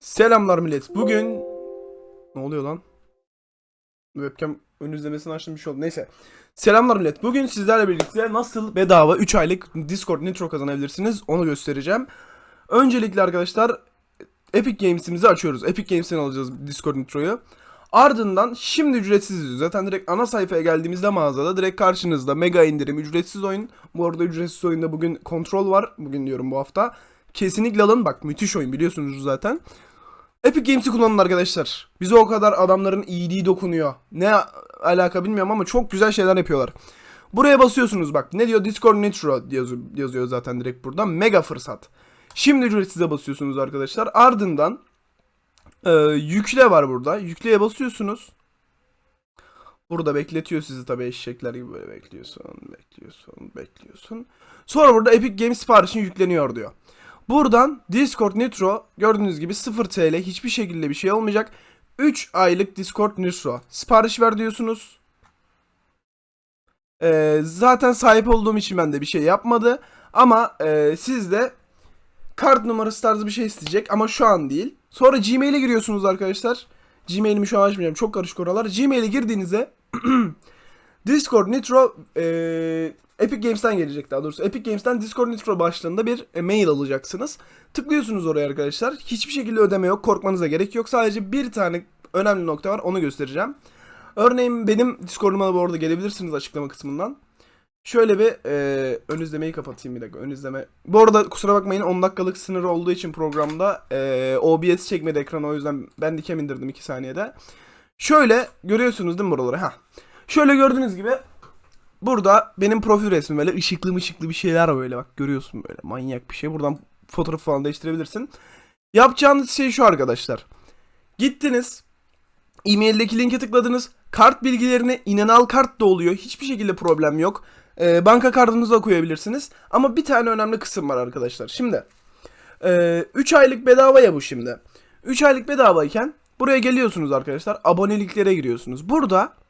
Selamlar millet. Bugün ne oluyor lan? Webcam ön izlemesini açtım bir şey oldu. Neyse. Selamlar millet. Bugün sizlerle birlikte nasıl bedava 3 aylık Discord Nitro kazanabilirsiniz onu göstereceğim. Öncelikle arkadaşlar Epic Games'imizi açıyoruz. Epic Games'ten alacağız Discord Nitro'yu. Ardından şimdi ücretsiz zaten direkt ana sayfaya geldiğimizde mağazada direkt karşınızda mega indirim ücretsiz oyun. Bu arada ücretsiz oyunda bugün kontrol var. Bugün diyorum bu hafta. Kesinlikle alın bak müthiş oyun biliyorsunuz zaten. Epic Games'i kullanın arkadaşlar. Bize o kadar adamların iyiliği dokunuyor. Ne alaka bilmiyorum ama çok güzel şeyler yapıyorlar. Buraya basıyorsunuz bak. Ne diyor? Discord Nitro yazıyor, zaten direkt burada. Mega fırsat. Şimdi ücretsize basıyorsunuz arkadaşlar. Ardından e, yükle var burada. Yükleye basıyorsunuz. Burada bekletiyor sizi tabii eşekler gibi böyle bekliyorsun, bekliyorsun, bekliyorsun. Sonra burada Epic Games siparişin yükleniyor diyor. Buradan Discord Nitro gördüğünüz gibi 0 TL hiçbir şekilde bir şey olmayacak. 3 aylık Discord Nitro sipariş ver diyorsunuz. Ee, zaten sahip olduğum için ben de bir şey yapmadı. Ama e, siz de kart numarası tarzı bir şey isteyecek ama şu an değil. Sonra Gmail'e giriyorsunuz arkadaşlar. Gmail'imi şu an açmayacağım. Çok karışık oralar. Gmail'e girdiğinizde Discord Nitro e, Epic Games'ten gelecek daha doğrusu. Epic Games'ten Discord Nitro başlığında bir e, mail alacaksınız. Tıklıyorsunuz oraya arkadaşlar. Hiçbir şekilde ödeme yok. Korkmanıza gerek yok. Sadece bir tane önemli nokta var. Onu göstereceğim. Örneğin benim Discord'uma bu arada gelebilirsiniz açıklama kısmından. Şöyle bir e, ön izlemeyi kapatayım bir dakika. Ön izleme. Bu arada kusura bakmayın 10 dakikalık sınırı olduğu için programda e, OBS çekmedi ekranı o yüzden ben dikem indirdim 2 saniyede. Şöyle görüyorsunuz değil mi buraları? Ha. Şöyle gördüğünüz gibi burada benim profil resmim böyle ışıklı ışıklı bir şeyler böyle bak görüyorsun böyle manyak bir şey. Buradan fotoğraf falan değiştirebilirsin. Yapacağınız şey şu arkadaşlar. Gittiniz e-maildeki linke tıkladınız. Kart bilgilerini inanal kart da oluyor. Hiçbir şekilde problem yok. Ee, banka kartınızı da koyabilirsiniz. Ama bir tane önemli kısım var arkadaşlar. Şimdi 3 aylık bedava ya bu şimdi. 3 aylık bedavayken buraya geliyorsunuz arkadaşlar. Aboneliklere giriyorsunuz. Burada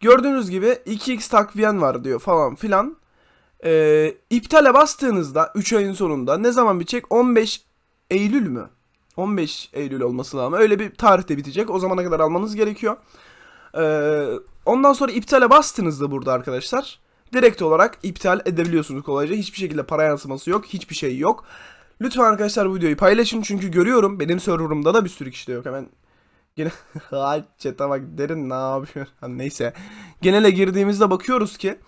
gördüğünüz gibi 2x takviyen var diyor falan filan. Ee, iptale bastığınızda 3 ayın sonunda ne zaman bitecek? 15 Eylül mü? 15 Eylül olması lazım. Öyle bir tarihte bitecek. O zamana kadar almanız gerekiyor. Ee, ondan sonra iptale bastığınızda burada arkadaşlar direkt olarak iptal edebiliyorsunuz kolayca. Hiçbir şekilde para yansıması yok. Hiçbir şey yok. Lütfen arkadaşlar bu videoyu paylaşın çünkü görüyorum benim serverımda da bir sürü kişi de yok. Hemen Gene Ay chat'e bak derin ne yapıyor? Ha, neyse. Genele girdiğimizde bakıyoruz ki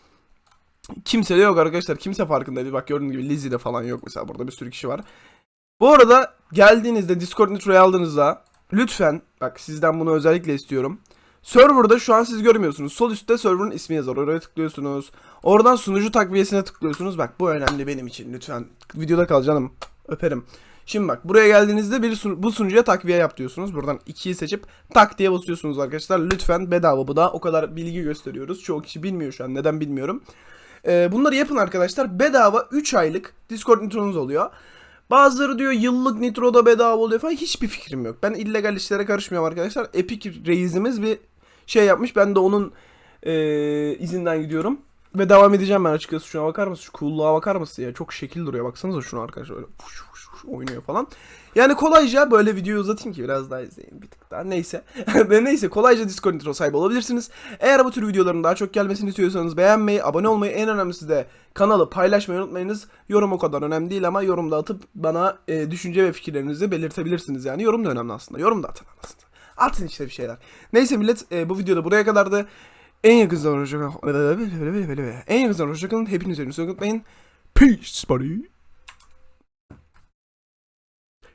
kimse de yok arkadaşlar. Kimse farkında değil. Bak gördüğünüz gibi Lizzie'de falan yok mesela. Burada bir sürü kişi var. Bu arada geldiğinizde Discord Nitro'yu aldığınızda lütfen bak sizden bunu özellikle istiyorum. Server'da şu an siz görmüyorsunuz. Sol üstte server'ın ismi yazar. Oraya tıklıyorsunuz. Oradan sunucu takviyesine tıklıyorsunuz. Bak bu önemli benim için. Lütfen videoda kal canım. Öperim. Şimdi bak buraya geldiğinizde bir sun- bu sunucuya takviye yap diyorsunuz. Buradan 2'yi seçip tak diye basıyorsunuz arkadaşlar. Lütfen bedava bu da. O kadar bilgi gösteriyoruz. Çoğu kişi bilmiyor şu an. Neden bilmiyorum. Ee, bunları yapın arkadaşlar. Bedava 3 aylık Discord nitronuz oluyor. Bazıları diyor yıllık nitroda bedava oluyor falan. Hiçbir fikrim yok. Ben illegal işlere karışmıyorum arkadaşlar. Epic reisimiz bir şey yapmış. Ben de onun ee, izinden gidiyorum. Ve devam edeceğim ben açıkçası. Şuna bakar mısın? Şu coolluğa bakar mısın ya? Çok şekil duruyor. Baksanıza şuna arkadaşlar. Öyle oynuyor falan. Yani kolayca böyle videoyu uzatayım ki biraz daha izleyin bir tık daha. Neyse. Neyse kolayca Discord Nitro sahibi olabilirsiniz. Eğer bu tür videoların daha çok gelmesini istiyorsanız beğenmeyi, abone olmayı, en önemlisi de kanalı paylaşmayı unutmayınız. Yorum o kadar önemli değil ama yorumda atıp bana e, düşünce ve fikirlerinizi belirtebilirsiniz. Yani yorum da önemli aslında. Yorum da atın aslında. Atın işte bir şeyler. Neyse millet e, bu videoda buraya kadardı. En yakın zamanda hoşçakalın. En yakın zamanda hoşçakalın. Hepiniz önünüzü unutmayın. Peace buddy.